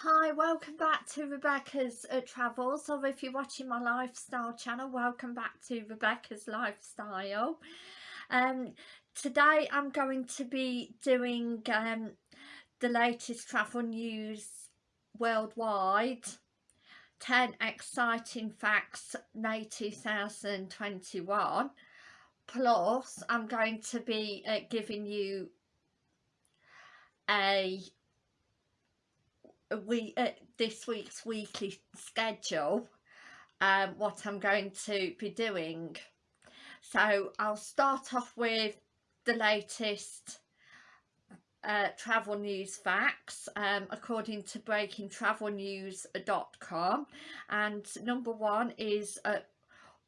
Hi, welcome back to Rebecca's uh, Travels, or if you're watching my lifestyle channel, welcome back to Rebecca's Lifestyle. Um, today I'm going to be doing um, the latest travel news worldwide, 10 exciting facts May 2021, plus I'm going to be uh, giving you a we uh, this week's weekly schedule um, what I'm going to be doing. So I'll start off with the latest uh, travel news facts um, according to breakingtravelnews.com and number one is uh,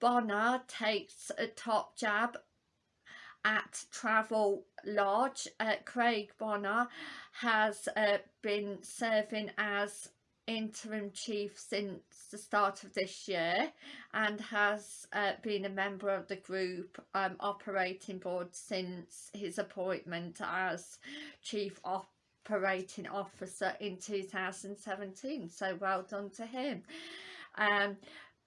Bonner takes a top jab at Travel Lodge. Uh, Craig Bonner has uh, been serving as interim chief since the start of this year and has uh, been a member of the group um, operating board since his appointment as chief operating officer in 2017 so well done to him um,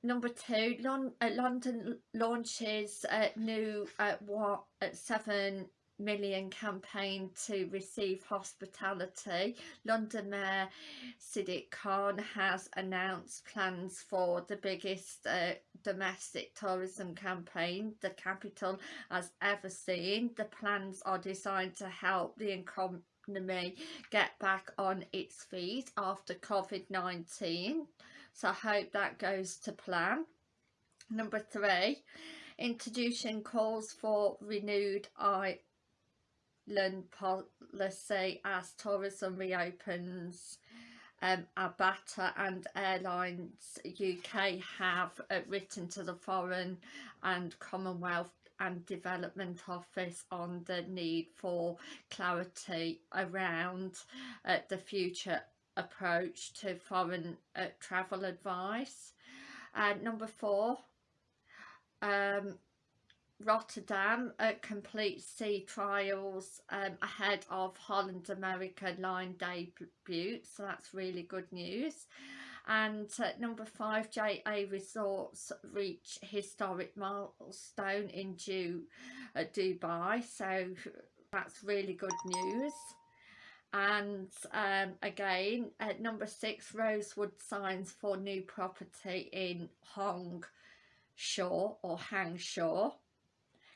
Number two, Lon uh, London launches a new uh, what, uh, 7 million campaign to receive hospitality. London Mayor Sadiq Khan has announced plans for the biggest uh, domestic tourism campaign the capital has ever seen. The plans are designed to help the economy get back on its feet after COVID-19 so I hope that goes to plan. Number three introducing calls for renewed island policy as tourism reopens um, ABTA and Airlines UK have uh, written to the Foreign and Commonwealth and Development Office on the need for clarity around uh, the future approach to foreign uh, travel advice. Uh, number four, um, Rotterdam uh, completes sea trials um, ahead of Holland America line debut, so that's really good news. And uh, number five, JA Resorts reach historic milestone in Ju uh, Dubai, so that's really good news and um, again at number six Rosewood signs for new property in Hong Shaw or Hangshaw.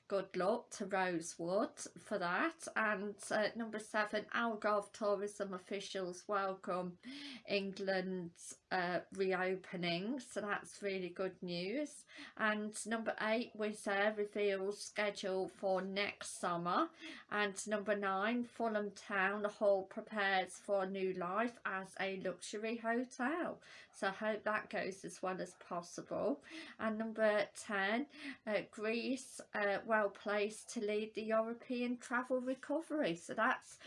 Good luck to Rosewood for that. And uh, number seven Algarve tourism officials welcome England's uh, reopening so that's really good news. And number eight Wizz Air reveals schedule for next summer. And number nine Fulham Town Hall prepares for new life as a luxury hotel. So I hope that goes as well as possible. And number 10 uh, Greece uh, well placed to lead the European travel recovery. So that's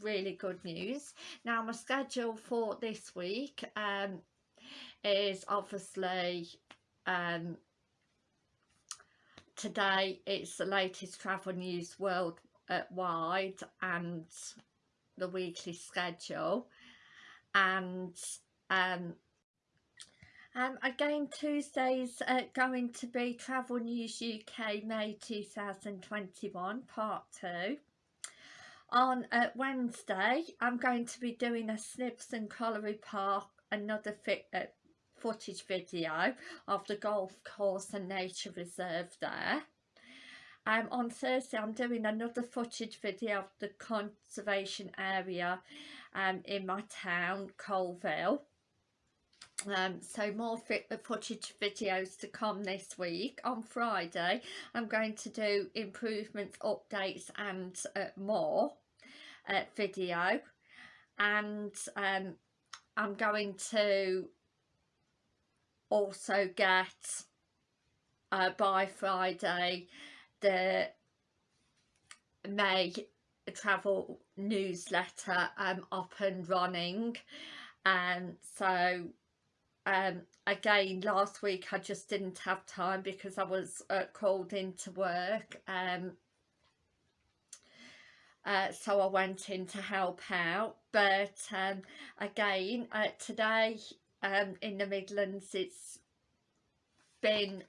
really good news. Now my schedule for this week um, is obviously um, today it's the latest travel news worldwide and the weekly schedule and um, um, again, Tuesday's uh, going to be Travel News UK May 2021 Part 2. On uh, Wednesday, I'm going to be doing a Snibston Colliery Park, another uh, footage video of the golf course and nature reserve there. Um, on Thursday I'm doing another footage video of the conservation area um, in my town, Coalville. Um, so more fit, footage videos to come this week on Friday I'm going to do improvements updates and uh, more uh, video and um, I'm going to also get uh, by Friday the May travel newsletter um, up and running. And so um, again last week I just didn't have time because I was uh, called into work. Um, uh, so I went in to help out but um, again uh, today um, in the Midlands it's been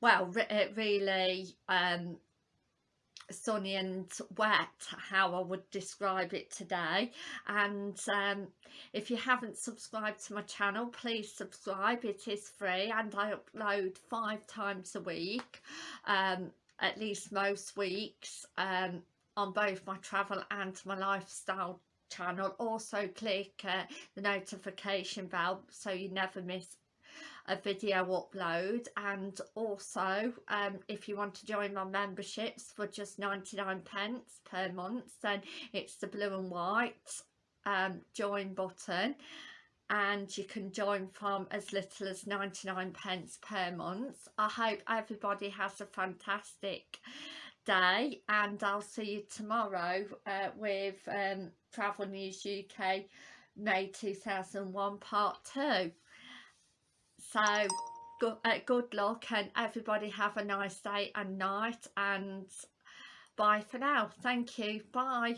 well re uh, really um, sunny and wet how I would describe it today. And um, if you haven't subscribed to my channel please subscribe. It is free and I upload five times a week. Um, at least most weeks um, on both my travel and my lifestyle channel. Also click uh, the notification bell so you never miss a video upload. And also um, if you want to join my memberships for just 99 pence per month then it's the blue and white um, join button and you can join from as little as 99 pence per month. I hope everybody has a fantastic day and I'll see you tomorrow uh, with um, Travel News UK May 2001 part 2. So uh, good luck and everybody have a nice day and night and bye for now. Thank you. Bye.